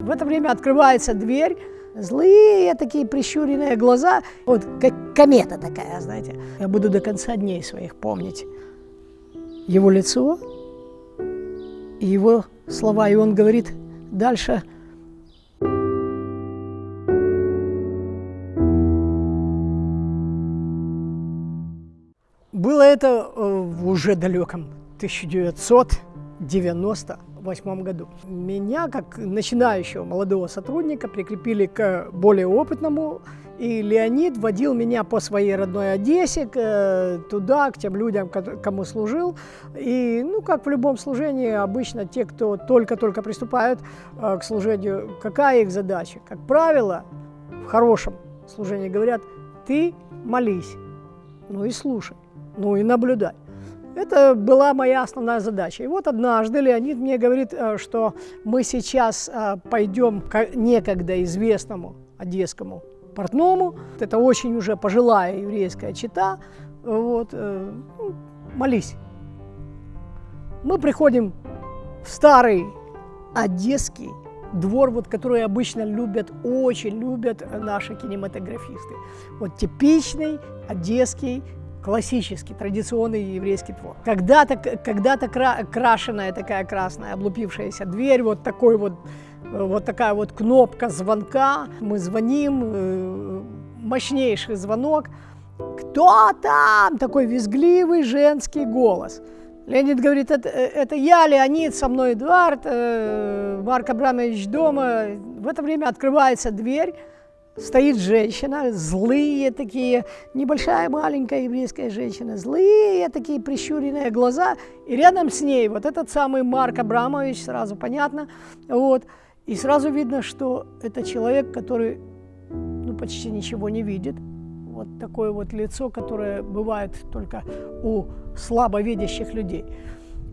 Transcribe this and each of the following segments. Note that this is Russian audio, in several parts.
В это время открывается дверь, злые такие прищуренные глаза, вот как комета такая, знаете. Я буду до конца дней своих помнить его лицо и его слова. И он говорит дальше, Было это э, в уже далеком 1998 году. Меня, как начинающего молодого сотрудника, прикрепили к более опытному, и Леонид водил меня по своей родной Одессе, э, туда, к тем людям, кому служил. И, ну, как в любом служении, обычно те, кто только-только приступают э, к служению, какая их задача? Как правило, в хорошем служении говорят, ты молись, ну и слушай ну и наблюдать. Это была моя основная задача. И вот однажды Леонид мне говорит, э, что мы сейчас э, пойдем к некогда известному одесскому портному. Это очень уже пожилая еврейская чита. Вот, э, ну, молись. Мы приходим в старый одесский двор, вот, который обычно любят, очень любят наши кинематографисты. Вот типичный одесский классический, традиционный еврейский двор. Когда-то когда, -то, кра крашеная такая красная, облупившаяся дверь, вот такой вот, вот такая вот кнопка звонка. Мы звоним, э, мощнейший звонок. Кто там? Такой визгливый женский голос. Леонид говорит, это, это я, Леонид, со мной Эдуард, э, Марк Абрамович дома. В это время открывается дверь, стоит женщина, злые такие, небольшая маленькая еврейская женщина, злые такие прищуренные глаза, и рядом с ней вот этот самый Марк Абрамович, сразу понятно, вот, и сразу видно, что это человек, который ну, почти ничего не видит, вот такое вот лицо, которое бывает только у слабовидящих людей.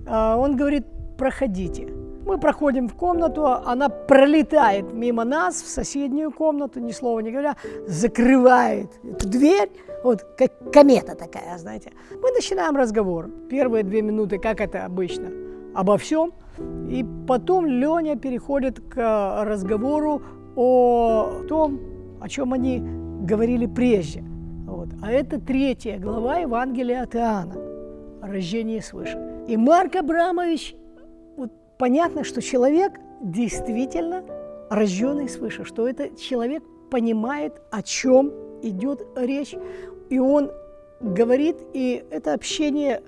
А он говорит, проходите. Мы проходим в комнату, она пролетает мимо нас в соседнюю комнату, ни слова не говоря, закрывает эту дверь, вот как комета такая, знаете. Мы начинаем разговор. Первые две минуты, как это обычно, обо всем. И потом Леня переходит к разговору о том, о чем они говорили прежде. Вот. А это третья глава Евангелия от Иоанна, рождение свыше. И Марк Абрамович понятно, что человек действительно рожденный свыше, что этот человек понимает, о чем идет речь, и он говорит, и это общение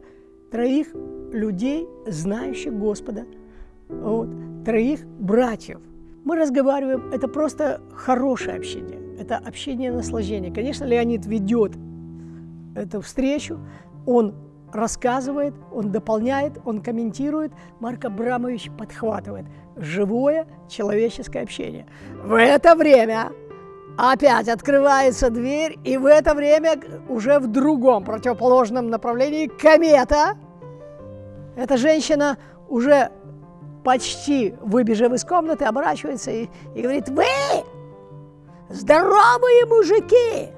троих людей, знающих Господа, вот, троих братьев. Мы разговариваем, это просто хорошее общение, это общение наслаждения. Конечно, Леонид ведет эту встречу, он рассказывает, он дополняет, он комментирует, Марк Абрамович подхватывает. Живое человеческое общение. В это время опять открывается дверь, и в это время уже в другом противоположном направлении комета. Эта женщина уже почти выбежав из комнаты, оборачивается и, и говорит, вы здоровые мужики,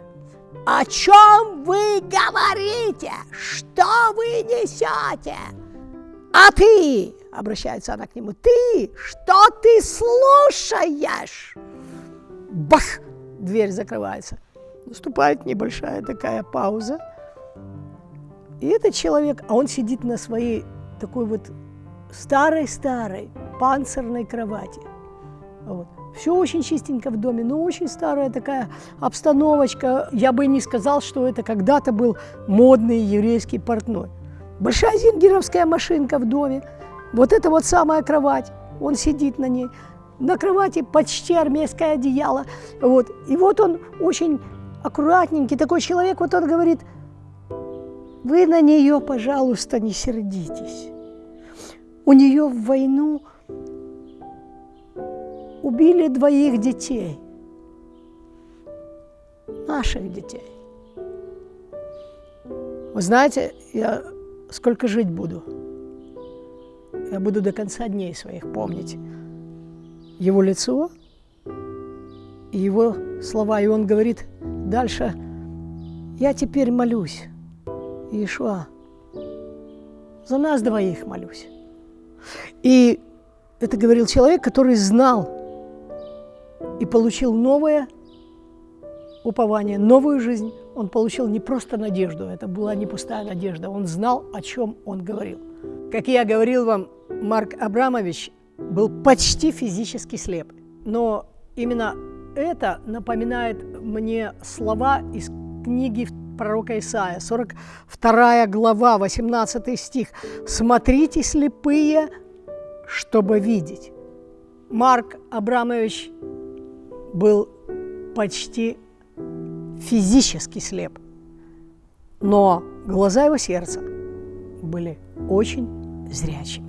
о чем вы говорите? Что вы несете? А ты, обращается она к нему, ты, что ты слушаешь? Бах! Дверь закрывается. Наступает небольшая такая пауза. И этот человек, а он сидит на своей такой вот старой-старой панцирной кровати. Вот. Все очень чистенько в доме, но очень старая такая обстановочка. Я бы не сказал, что это когда-то был модный еврейский портной. Большая зингеровская машинка в доме. Вот это вот самая кровать. Он сидит на ней. На кровати почти армейское одеяло. Вот. И вот он очень аккуратненький такой человек. Вот он говорит, вы на нее, пожалуйста, не сердитесь. У нее в войну убили двоих детей, наших детей. Вы знаете, я сколько жить буду? Я буду до конца дней своих помнить его лицо и его слова. И он говорит дальше, я теперь молюсь, Иешуа, за нас двоих молюсь. И это говорил человек, который знал и получил новое упование, новую жизнь. Он получил не просто надежду, это была не пустая надежда, он знал, о чем он говорил. Как я говорил вам, Марк Абрамович был почти физически слеп, но именно это напоминает мне слова из книги пророка Исаия, 42 глава, 18 стих. «Смотрите, слепые, чтобы видеть». Марк Абрамович был почти физически слеп, но глаза его сердца были очень зрячими.